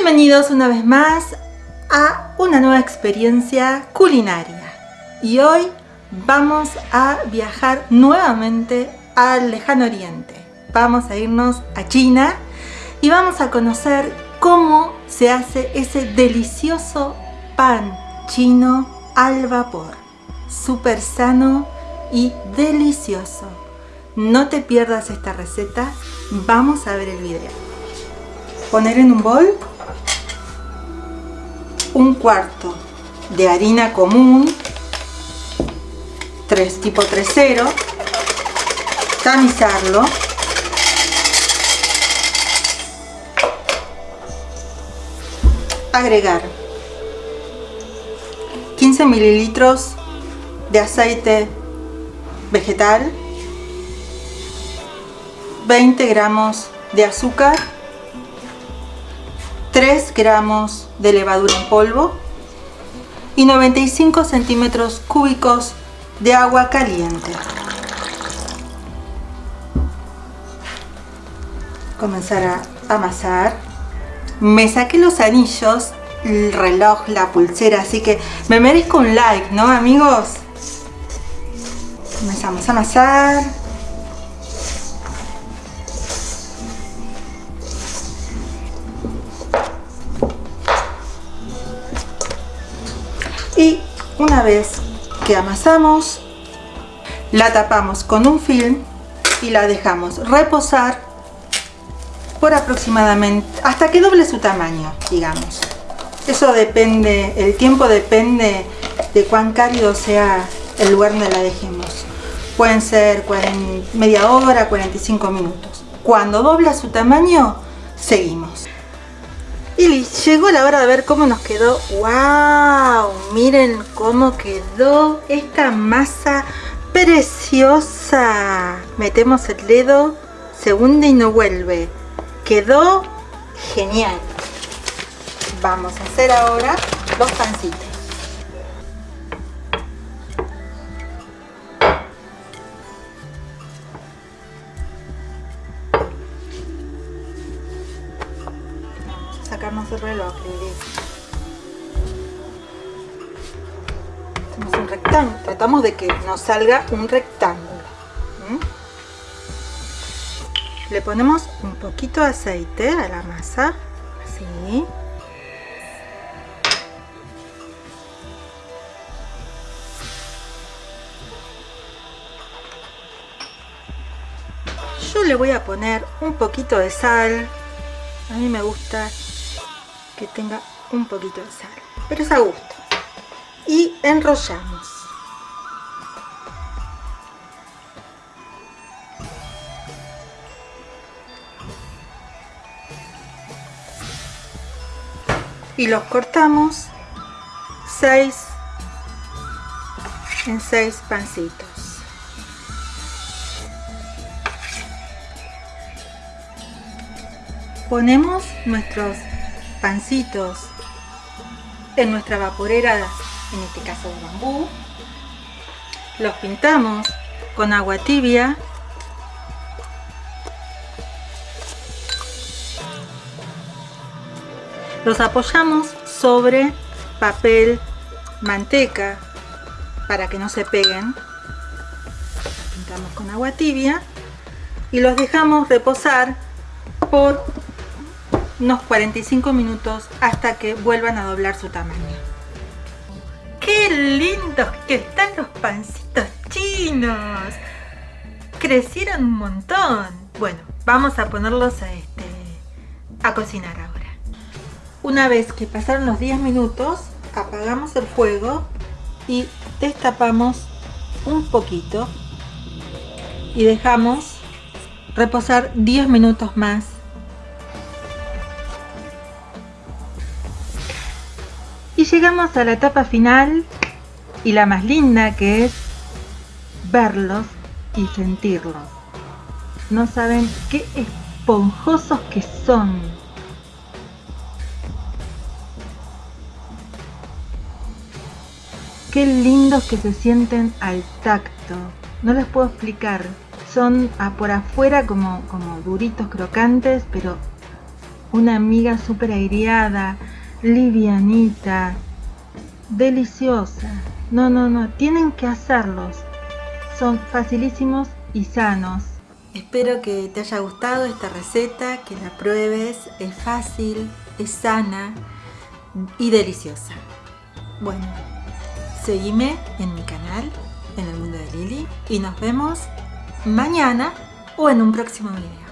Bienvenidos una vez más a una nueva experiencia culinaria. Y hoy vamos a viajar nuevamente al lejano oriente. Vamos a irnos a China y vamos a conocer cómo se hace ese delicioso pan chino al vapor. Súper sano y delicioso. No te pierdas esta receta. Vamos a ver el video. Poner en un bol un cuarto de harina común 3 tipo 3.0 tamizarlo. Agregar 15 mililitros de aceite vegetal 20 gramos de azúcar 3 gramos de levadura en polvo y 95 centímetros cúbicos de agua caliente. Comenzar a amasar. Me saqué los anillos, el reloj, la pulsera, así que me merezco un like, ¿no amigos? Comenzamos a amasar. Una vez que amasamos la tapamos con un film y la dejamos reposar por aproximadamente hasta que doble su tamaño digamos. Eso depende el tiempo depende de cuán cálido sea el lugar donde la dejemos. Pueden ser media hora 45 minutos. Cuando dobla su tamaño seguimos y llegó la hora de ver cómo nos quedó. ¡Wow! Miren cómo quedó esta masa preciosa. Metemos el dedo, se hunde y no vuelve. Quedó genial. Vamos a hacer ahora los pancitos. Sacarnos el reloj, Hacemos un rectángulo, tratamos de que nos salga un rectángulo. Le ponemos un poquito de aceite a la masa, así. Yo le voy a poner un poquito de sal. A mí me gusta que tenga un poquito de sal pero es a gusto. Y enrollamos. Y los cortamos 6 en 6 pancitos. Ponemos nuestros pancitos en nuestra vaporera, en este caso de bambú. Los pintamos con agua tibia. Los apoyamos sobre papel manteca para que no se peguen. pintamos con agua tibia y los dejamos reposar por unos 45 minutos hasta que vuelvan a doblar su tamaño. ¡Qué lindos que están los pancitos chinos! Crecieron un montón. Bueno, vamos a ponerlos a, este, a cocinar ahora. Una vez que pasaron los 10 minutos, apagamos el fuego y destapamos un poquito y dejamos reposar 10 minutos más llegamos a la etapa final y la más linda que es verlos y sentirlos. No saben qué esponjosos que son. Qué lindos que se sienten al tacto. No les puedo explicar. Son por afuera como, como duritos, crocantes, pero una miga súper aireada, livianita, deliciosa. No, no, no, tienen que hacerlos. Son facilísimos y sanos. Espero que te haya gustado esta receta, que la pruebes. Es fácil, es sana y deliciosa. Bueno, seguime en mi canal, en el mundo de Lili, y nos vemos mañana o en un próximo video.